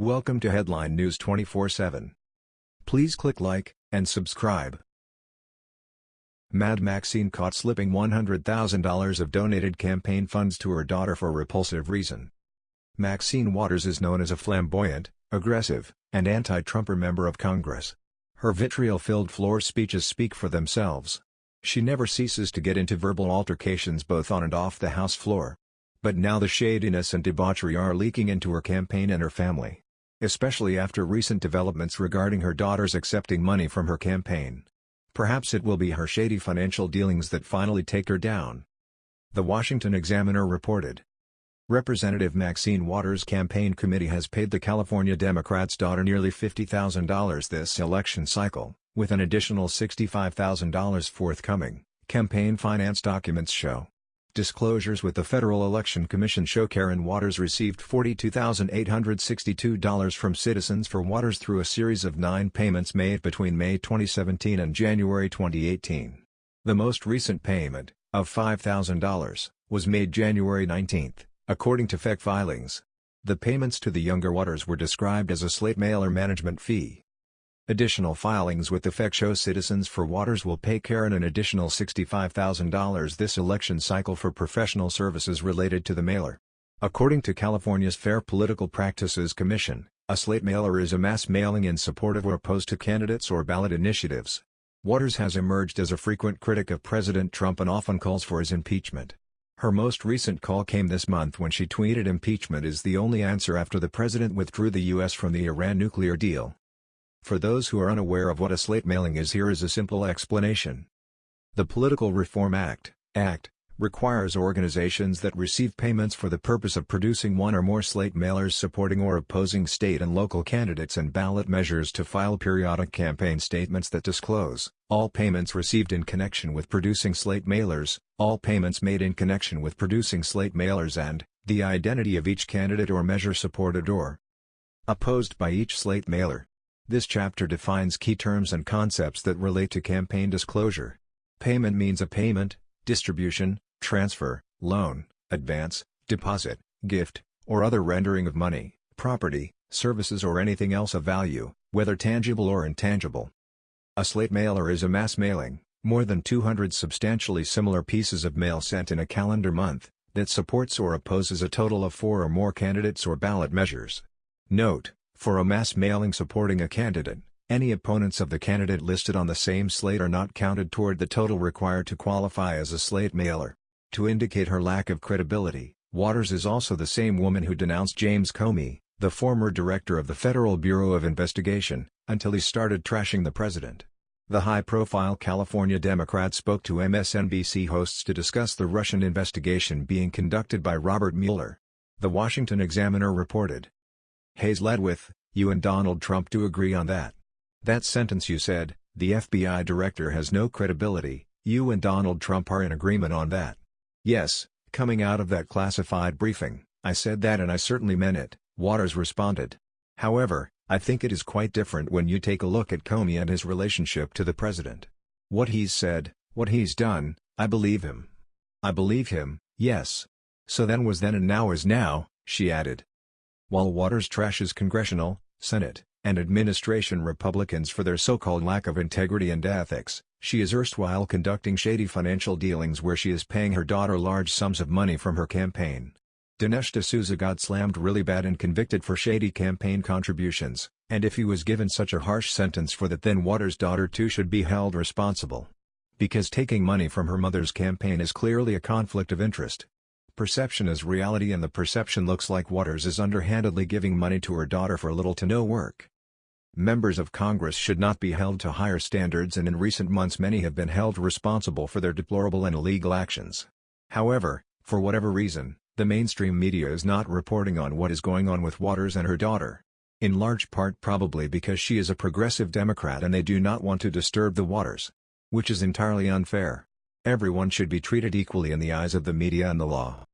Welcome to Headline News 24/7. Please click like and subscribe. Mad Maxine caught slipping $100,000 of donated campaign funds to her daughter for repulsive reason. Maxine Waters is known as a flamboyant, aggressive, and anti-Trumper member of Congress. Her vitriol-filled floor speeches speak for themselves. She never ceases to get into verbal altercations both on and off the House floor. But now the shadiness and debauchery are leaking into her campaign and her family especially after recent developments regarding her daughter's accepting money from her campaign. Perhaps it will be her shady financial dealings that finally take her down. The Washington Examiner reported. Representative Maxine Waters' campaign committee has paid the California Democrat's daughter nearly $50,000 this election cycle, with an additional $65,000 forthcoming, campaign finance documents show. Disclosures with the Federal Election Commission show Karen Waters received $42,862 from Citizens for Waters through a series of nine payments made between May 2017 and January 2018. The most recent payment, of $5,000, was made January 19, according to FEC filings. The payments to the younger Waters were described as a slate mailer management fee. Additional filings with the FEC show Citizens for Waters will pay Karen an additional $65,000 this election cycle for professional services related to the mailer. According to California's Fair Political Practices Commission, a slate mailer is a mass mailing in support of or opposed to candidates or ballot initiatives. Waters has emerged as a frequent critic of President Trump and often calls for his impeachment. Her most recent call came this month when she tweeted impeachment is the only answer after the president withdrew the U.S. from the Iran nuclear deal. For those who are unaware of what a slate mailing is here is a simple explanation. The Political Reform Act, Act, requires organizations that receive payments for the purpose of producing one or more slate mailers supporting or opposing state and local candidates and ballot measures to file periodic campaign statements that disclose all payments received in connection with producing slate mailers, all payments made in connection with producing slate mailers and the identity of each candidate or measure supported or opposed by each slate mailer. This chapter defines key terms and concepts that relate to campaign disclosure. Payment means a payment, distribution, transfer, loan, advance, deposit, gift, or other rendering of money, property, services or anything else of value, whether tangible or intangible. A slate mailer is a mass mailing, more than 200 substantially similar pieces of mail sent in a calendar month, that supports or opposes a total of four or more candidates or ballot measures. Note, for a mass mailing supporting a candidate, any opponents of the candidate listed on the same slate are not counted toward the total required to qualify as a slate mailer. To indicate her lack of credibility, Waters is also the same woman who denounced James Comey, the former director of the Federal Bureau of Investigation, until he started trashing the president. The high-profile California Democrat spoke to MSNBC hosts to discuss the Russian investigation being conducted by Robert Mueller. The Washington Examiner reported. Hayes led with, you and Donald Trump do agree on that. That sentence you said, the FBI director has no credibility, you and Donald Trump are in agreement on that. Yes, coming out of that classified briefing, I said that and I certainly meant it, Waters responded. However, I think it is quite different when you take a look at Comey and his relationship to the president. What he's said, what he's done, I believe him. I believe him, yes. So then was then and now is now, she added. While Waters trashes congressional, Senate, and administration Republicans for their so-called lack of integrity and ethics, she is erstwhile conducting shady financial dealings where she is paying her daughter large sums of money from her campaign. Dinesh D'Souza got slammed really bad and convicted for shady campaign contributions, and if he was given such a harsh sentence for that then Waters' daughter too should be held responsible. Because taking money from her mother's campaign is clearly a conflict of interest. Perception is reality and the perception looks like Waters is underhandedly giving money to her daughter for little to no work. Members of Congress should not be held to higher standards and in recent months many have been held responsible for their deplorable and illegal actions. However, for whatever reason, the mainstream media is not reporting on what is going on with Waters and her daughter. In large part probably because she is a progressive Democrat and they do not want to disturb the Waters. Which is entirely unfair. Everyone should be treated equally in the eyes of the media and the law.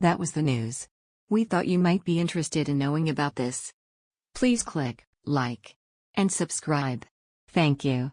That was the news. We thought you might be interested in knowing about this. Please click like and subscribe. Thank you.